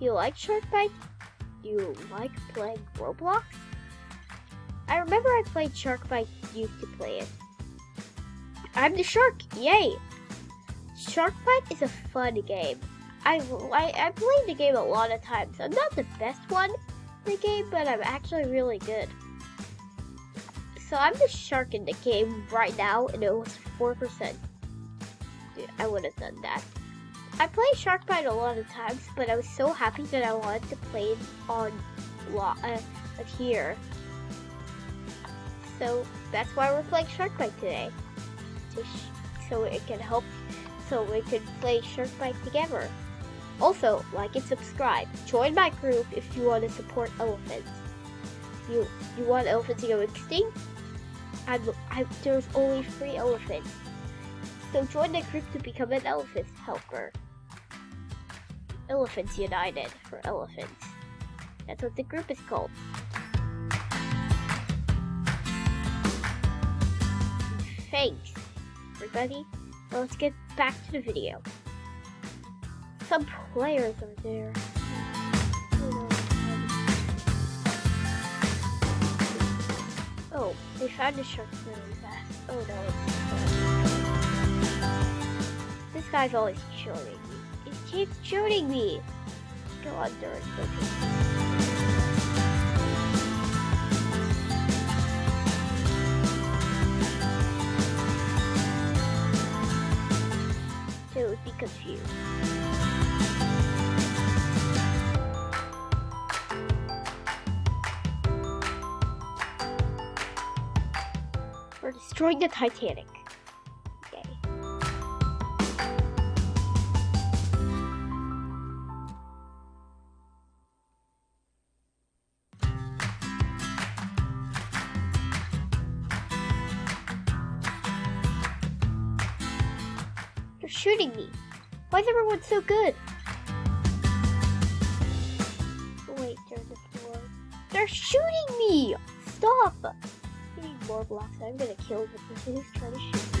You like Shark Bite? You like playing Roblox? I remember I played Shark Bite, used to play it. I'm the shark, yay! Shark Bite is a fun game. I, I, I played the game a lot of times. I'm not the best one in the game, but I'm actually really good. So I'm the shark in the game right now, and it was 4%. Dude, I would have done that. I played Shark Bite a lot of times, but I was so happy that I wanted to play it on uh, here. So that's why we're playing Shark Bite today. so it can help, so we can play Shark Bite together. Also, like and subscribe. Join my group if you want to support elephants. You you want elephants to go extinct? I'm, I, there's only three elephants. So join the group to become an elephant helper. Elephants United for elephants. That's what the group is called. Thanks, everybody. Let's get back to the video. Some players are there. Oh, they found the shark really fast. Oh no. This guy's always shooting keeps shooting me. Go under and So would be confused. We're destroying the Titanic. Why is everyone so good? Oh, wait, they're the floor. They're shooting me! Stop! I need more blocks. I'm gonna kill the person who's trying to shoot me.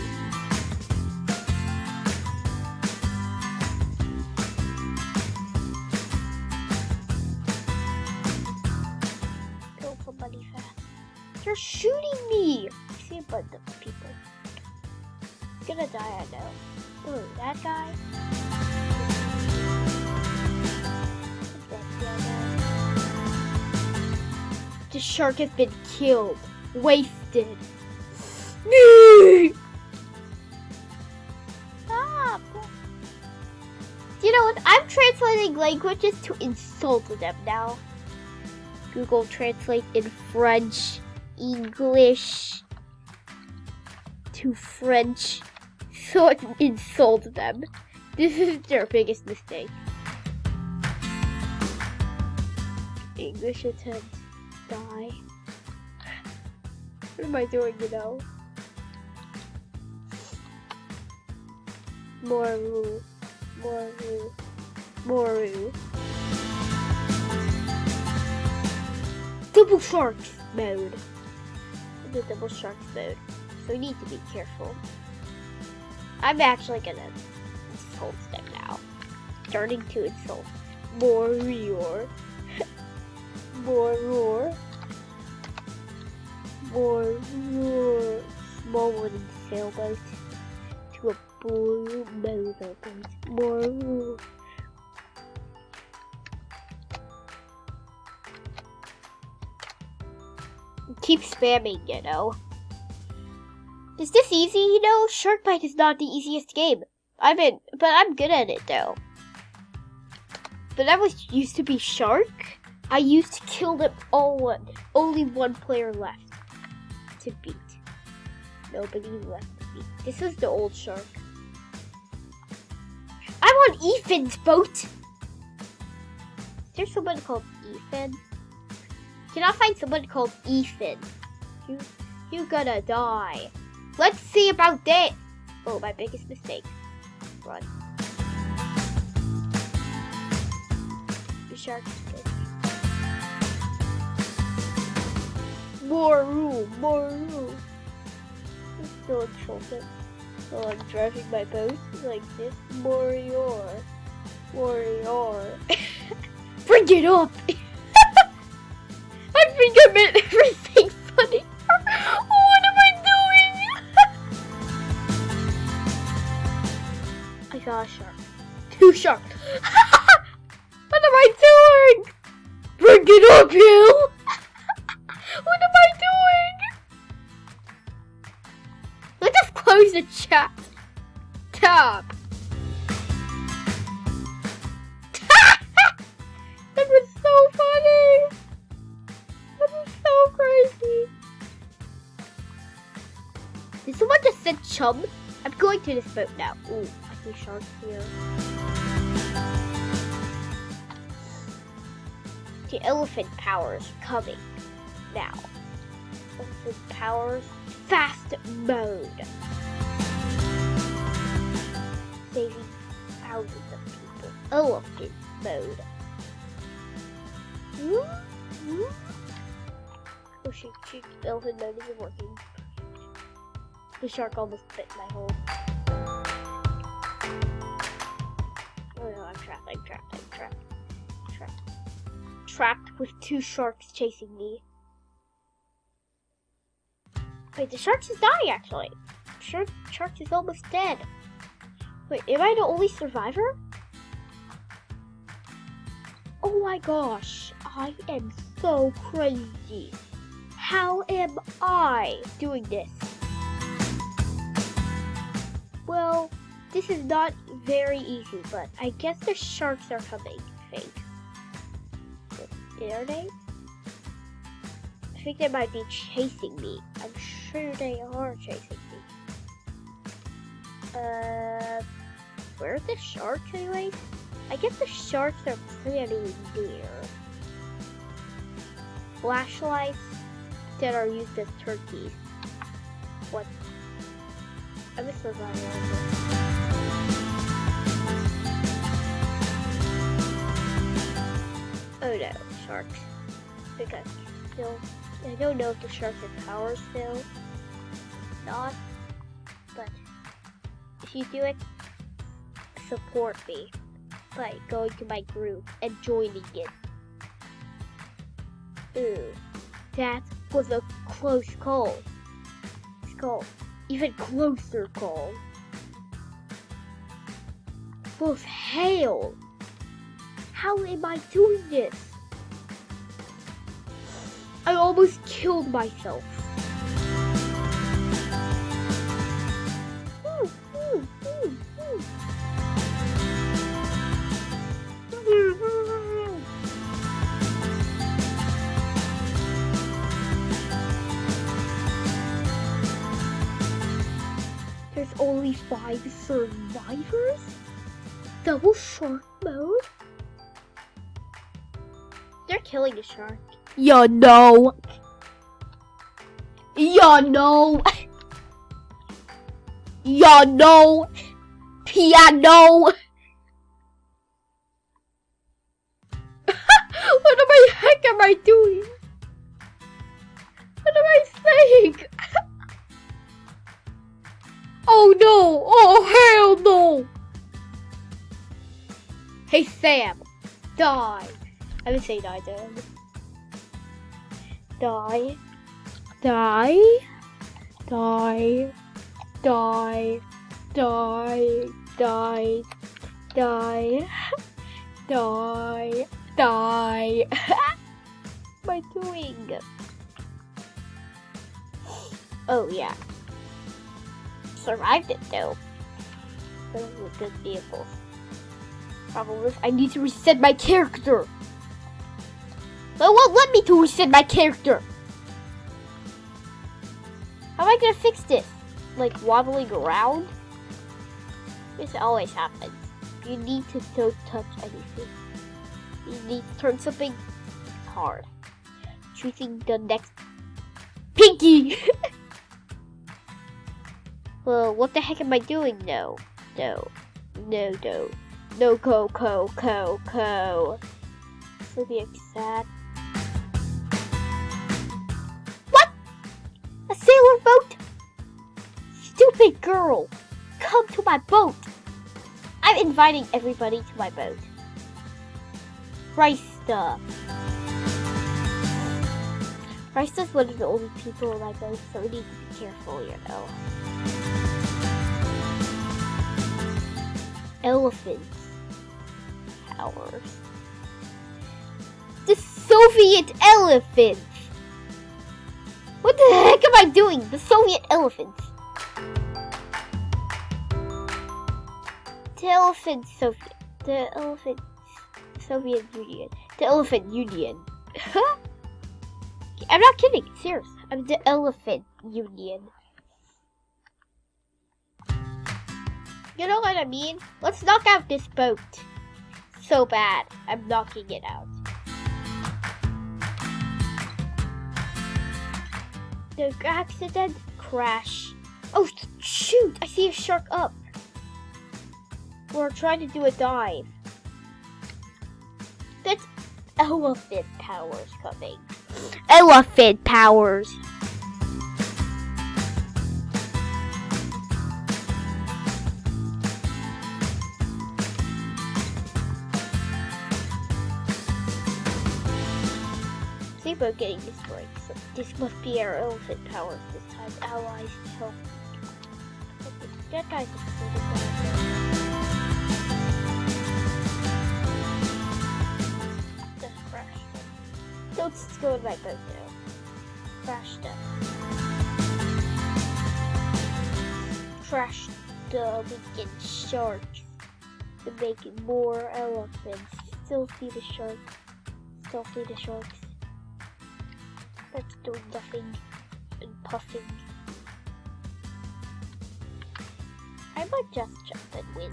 They're shooting me! I see a bunch of people. He's gonna die, I know. That guy? The shark has been killed wasted. Stop. You know what? I'm translating languages to insult them now. Google Translate in French, English to French, so I can insult them. This is their biggest mistake. English attempt die. What am I doing, you know? Moru. Moru. Moru. Double sharks mode. The double sharks mode. So we need to be careful. I'm actually gonna insult them now. Starting to insult. More roar. More roar or small wooden sailboat to a blue motorboat. More keep spamming, you know. Is this easy? You know, Shark Bite is not the easiest game. I mean, but I'm good at it though. But I was used to be Shark. I used to kill them all. Only one player left to beat. Nobody left to beat. This is the old shark. I'm on Ethan's boat! Is there someone called Ethan? Can I find someone called Ethan? You, you gonna die. Let's see about that. Oh, my biggest mistake. Run. The shark's good. More room, more room. Still insulted. So I'm driving my boat like this. Warrior. Warrior. Bring it up! I think I meant everything shark. Two sharks. what am I doing? Bring it up, you! what am I doing? Let's just close the chat. Tab. that was so funny. That was so crazy. Did someone just said chum? I'm going to this boat now. Ooh, I see sharks here. The elephant powers coming now. Elephant powers fast mode. Saving thousands of people. Elephant mode. Hmm? Hmm? Oh shoot, shoot, elephant mode isn't working. The shark almost bit my hole. I'm trapped, I'm trapped, trapped. Trapped. With two sharks chasing me. Wait, the sharks is dying actually. Shark, shark is almost dead. Wait, am I the only survivor? Oh my gosh, I am so crazy. How am I doing this? Well, this is not very easy, but I guess the sharks are coming, I think. Are they? I think they might be chasing me. I'm sure they are chasing me. Uh, where are the sharks anyway? I guess the sharks are pretty near. Flashlights that are used as turkeys. What? I'm a survivor. Oh no, sharks. Because still, I don't know if the sharks have powers still. Not, but if you do it, support me by going to my group and joining it. Ooh, that was a close call. Call, even closer call. Both hail. How am I doing this? I almost killed myself. There's only five survivors? Double shark mode? They're killing the shark. You no. You no. You no. Piano. what am I heck am I doing? What am I saying? oh no! Oh hell no! Hey Sam, die! I didn't say die, Die. Die. Die. Die. Die. Die. Die. Die. Die. what am I doing? Oh yeah. Survived it though. Those were good vehicles. Problem is, I need to reset my character. But won't let me to reset my character. How am I gonna fix this? Like wobbling around? This always happens. You need to don't touch anything. You need to turn something hard. Choosing the next pinky. well, what the heck am I doing? No, no, no, no, no, co, co, co, co. To be exact. Stupid girl! Come to my boat! I'm inviting everybody to my boat. Krista. Krista's one of the only people like us, so we need to be careful, you know. Elephants. Powers. The Soviet elephants! What the heck am I doing? The Soviet elephants. The elephant Soviet. The elephant Soviet Union. The elephant union. I'm not kidding. Serious. I'm the elephant union. You know what I mean? Let's knock out this boat. So bad. I'm knocking it out. The accident crash. Oh shoot! I see a shark up. We're trying to do a dive. That's elephant powers coming. Elephant powers. See about getting right. So this must be our elephant powers this time. Allies help. That guy's Let's go in my boat now. Crashed up. Crashed the weekend sharks. To make it more elephants. Still see the sharks. Still see the sharks. That's doing nothing and puffing. I might just jump and win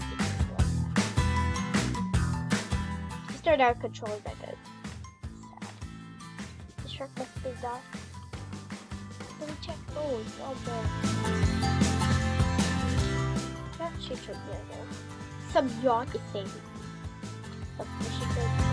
start out controlling my boat. Have been docked. Let me check. Oh, it's all there. That there though. Some yacht is saving fishing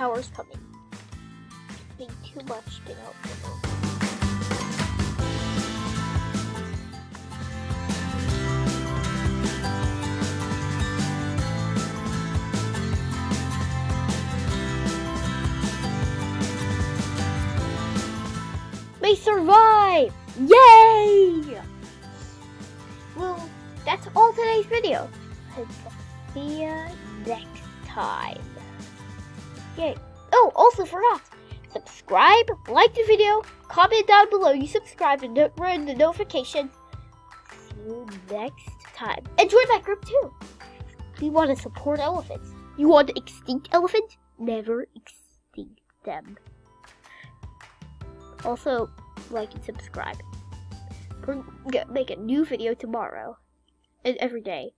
powers coming. Being too much to help them. We survive! Yay! Well, that's all today's video. And see ya next time. Yay. Oh, also forgot. Subscribe, like the video, comment down below you subscribe and don't the notifications. See you next time. And join that group too. We want to support elephants. You want extinct elephants? Never extinct them. Also, like and subscribe. We're gonna make a new video tomorrow. And every day.